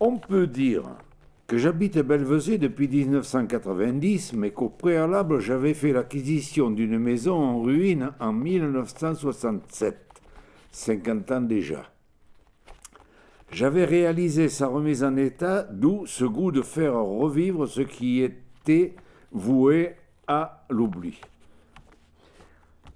On peut dire que j'habite Belvezé depuis 1990, mais qu'au préalable, j'avais fait l'acquisition d'une maison en ruine en 1967, 50 ans déjà. J'avais réalisé sa remise en état, d'où ce goût de faire revivre ce qui était voué à l'oubli.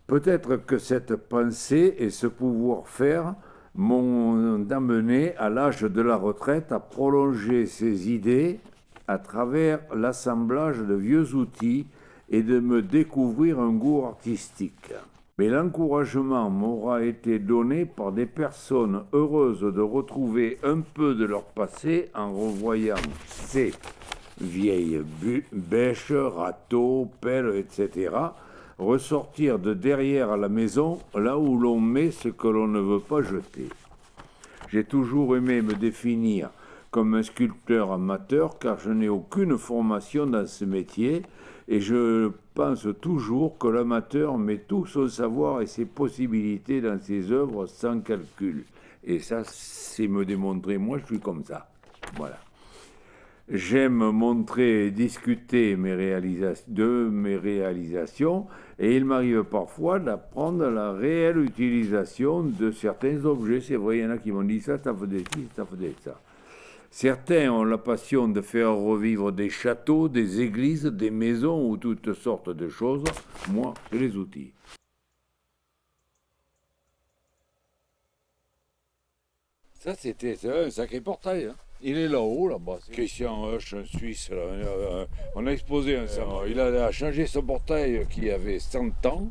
Peut-être que cette pensée et ce pouvoir-faire m'ont amené à l'âge de la retraite à prolonger ces idées à travers l'assemblage de vieux outils et de me découvrir un goût artistique. Mais l'encouragement m'aura été donné par des personnes heureuses de retrouver un peu de leur passé en revoyant ces vieilles bêches, râteaux, pelles, etc., ressortir de derrière la maison, là où l'on met ce que l'on ne veut pas jeter. J'ai toujours aimé me définir comme un sculpteur amateur car je n'ai aucune formation dans ce métier et je pense toujours que l'amateur met tout son savoir et ses possibilités dans ses œuvres sans calcul. Et ça, c'est me démontrer, moi je suis comme ça. Voilà. J'aime montrer et discuter mes de mes réalisations et il m'arrive parfois d'apprendre la réelle utilisation de certains objets. C'est vrai, il y en a qui m'ont dit ça, ça faisait ci, ça faisait ça. Certains ont la passion de faire revivre des châteaux, des églises, des maisons ou toutes sortes de choses. Moi, j'ai les outils. Ça, c'était un sacré portail. Hein. Il est là-haut, là-bas. Christian Husch, un Suisse. Euh, on a exposé un Il a changé son portail qui avait 100 ans.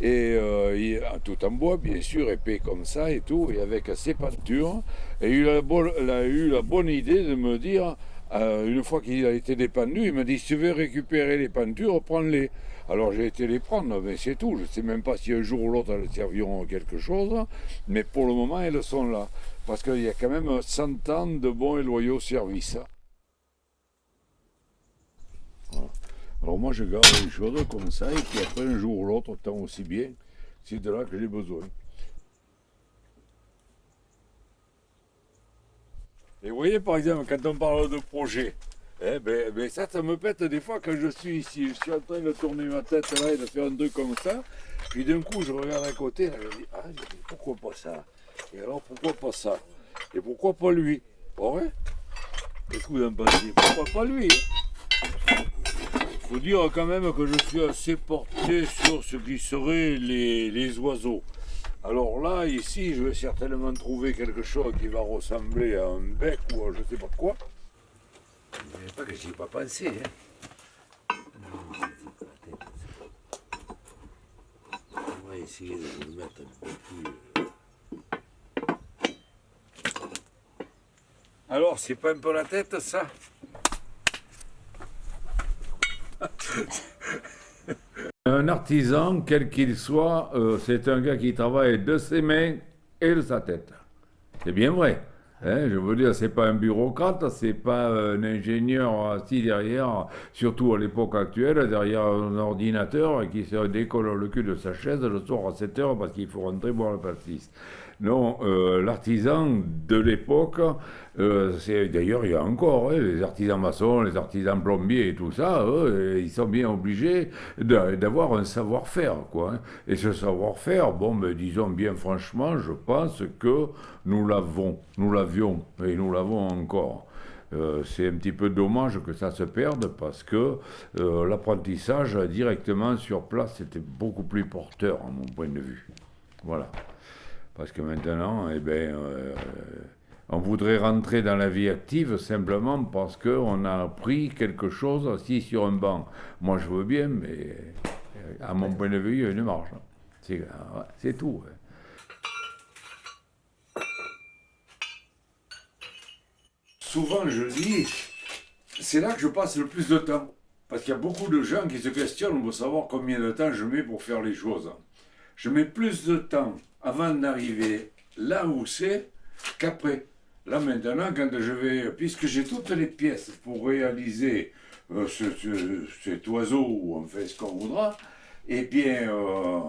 Et euh, tout en bois, bien sûr, épais comme ça et tout, et avec ses peintures. Et il a, eu la bonne idée de me dire, euh, une fois qu'il a été dépendu, il m'a dit, si tu veux récupérer les peintures, prends-les. Alors j'ai été les prendre, mais c'est tout. Je ne sais même pas si un jour ou l'autre elles serviront à quelque chose, mais pour le moment elles sont là. Parce qu'il y a quand même 100 ans de bons et loyaux services. Alors moi je garde les choses comme ça, et puis après un jour ou l'autre, tant aussi bien, c'est de là que j'ai besoin. Et vous voyez par exemple, quand on parle de projet, eh ben, ben, ça, ça me pète des fois quand je suis ici. Je suis en train de tourner ma tête là et de faire un truc comme ça. Puis d'un coup, je regarde à côté, et je dis, ah, pourquoi pas ça? Et alors, pourquoi pas ça? Et pourquoi pas lui? Pas vrai Qu'est-ce que Pourquoi pas lui? Faut dire quand même que je suis assez porté sur ce qui serait les, oiseaux. Alors là, ici, je vais certainement trouver quelque chose qui va ressembler à un bec ou à je sais pas quoi. Pas que j'y ai pas pensé. Hein. On va essayer de le mettre un peu plus... Euh. Alors, c'est pas un peu la tête, ça? Un artisan, quel qu'il soit, euh, c'est un gars qui travaille de ses mains et de sa tête. C'est bien vrai. Hein, je veux dire, c'est pas un bureaucrate, c'est pas un ingénieur assis derrière, surtout à l'époque actuelle, derrière un ordinateur qui se décolle le cul de sa chaise le soir à 7 heures parce qu'il faut rentrer boire le pastis. Non, euh, l'artisan de l'époque, euh, d'ailleurs il y a encore hein, les artisans maçons, les artisans plombiers et tout ça, ils sont bien obligés d'avoir un savoir-faire. Hein. Et ce savoir-faire, bon, mais disons bien franchement, je pense que nous l'avons, nous et nous l'avons encore. Euh, c'est un petit peu dommage que ça se perde parce que l'apprentissage directement sur place était beaucoup plus porteur à mon point de vue. Voilà. Parce que maintenant, eh ben, euh, on voudrait rentrer dans la vie active simplement parce qu'on a appris quelque chose assis sur un banc. Moi, je veux bien, mais euh, à mon point de vue, il y a une marge. C'est euh, tout. Souvent, je dis, c'est là que je passe le plus de temps. Parce qu'il y a beaucoup de gens qui se questionnent pour savoir combien de temps je mets pour faire les choses. Je mets plus de temps avant d'arriver là où c'est qu'après. Là maintenant, quand je vais, puisque j'ai toutes les pièces pour réaliser euh, cet oiseau, on fait ce qu'on voudra, eh bien, euh,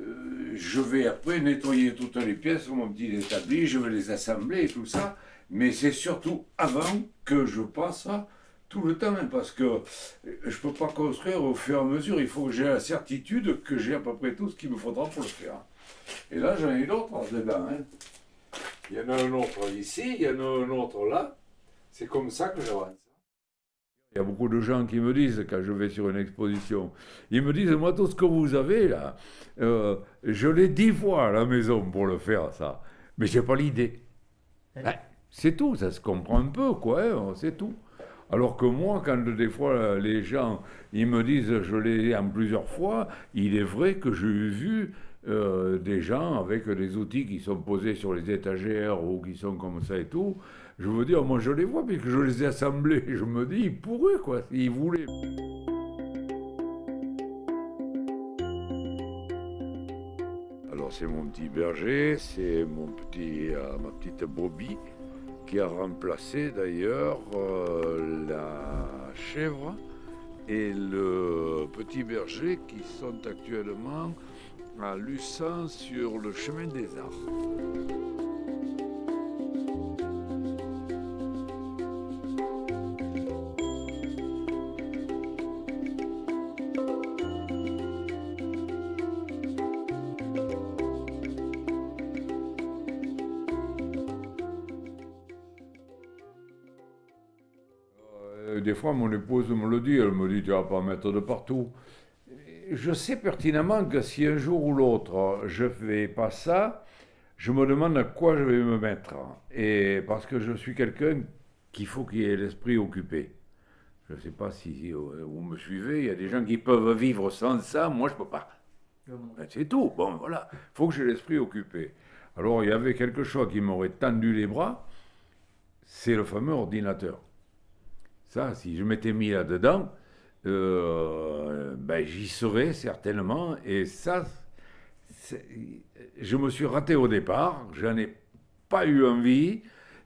euh, je vais après nettoyer toutes les pièces sur mon petit établi, je vais les assembler et tout ça. Mais c'est surtout avant que je passe tout le temps, hein, parce que je ne peux pas construire au fur et à mesure. Il faut que j'ai la certitude que j'ai à peu près tout ce qu'il me faudra pour le faire. Et là, j'en ai d'autres dedans. Hein. Il y en a un autre ici, il y en a un autre là. C'est comme ça que j'avance. Il y a beaucoup de gens qui me disent, quand je vais sur une exposition, ils me disent, moi, tout ce que vous avez là, euh, je l'ai dix fois à la maison pour le faire, ça. Mais j'ai pas l'idée. Ben, c'est tout, ça se comprend un peu, quoi, hein, c'est tout. Alors que moi, quand des fois les gens, ils me disent, je l'ai en plusieurs fois, il est vrai que j'ai vu euh, des gens avec des outils qui sont posés sur les étagères ou qui sont comme ça et tout. Je veux dire, moi je les vois puisque je les ai assemblés. Je me dis, ils pourraient quoi, s'ils voulaient. Alors c'est mon petit berger, c'est mon petit, euh, ma petite Bobby qui a remplacé d'ailleurs euh, la chèvre et le petit berger qui sont actuellement à Lucin sur le chemin des arts. Des fois, mon épouse me le dit, elle me dit, tu vas pas mettre de partout je sais pertinemment que si un jour ou l'autre je fais pas ça, je me demande à quoi je vais me mettre. Et parce que je suis quelqu'un qu'il faut qu'il ait l'esprit occupé. Je ne sais pas si vous me suivez, il y a des gens qui peuvent vivre sans ça, moi je ne peux pas. Ben, c'est tout, bon voilà, il faut que j'ai l'esprit occupé. Alors il y avait quelque chose qui m'aurait tendu les bras, c'est le fameux ordinateur. Ça, si je m'étais mis là-dedans, euh, ben, j'y serais certainement. Et ça, je me suis raté au départ, j'en ai pas eu envie.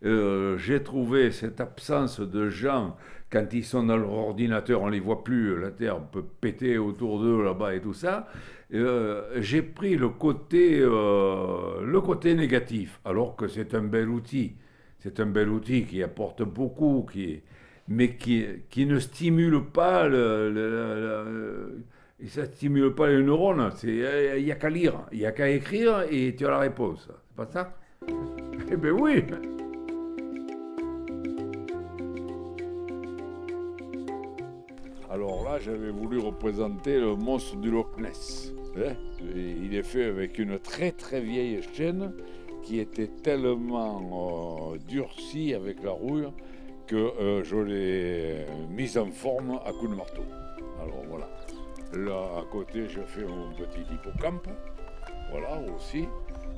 Euh, j'ai trouvé cette absence de gens, quand ils sont dans leur ordinateur, on les voit plus, la Terre peut péter autour d'eux là-bas et tout ça. Euh, j'ai pris le côté, le côté négatif, alors que c'est un bel outil. C'est un bel outil qui apporte beaucoup, qui, mais qui, qui ne stimule pas le, ça stimule pas les neurones. Il n'y a qu'à lire, il n'y a qu'à écrire et tu as la réponse. C'est pas ça? Eh bien oui Alors là, j'avais voulu représenter le monstre du Loch Ness. Hein. Il est fait avec une très très vieille chaîne qui était tellement euh, durcie avec la rouille que euh, je l'ai mise en forme à coups de marteau. Alors voilà. Là à côté, je fais mon petit hippocampe, voilà aussi,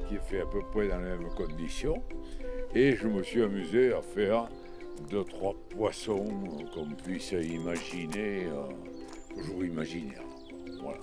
qui est fait à peu près dans les mêmes conditions. Et je me suis amusé à faire deux, trois poissons qu'on puisse imaginer, euh, toujours imaginaire. Voilà.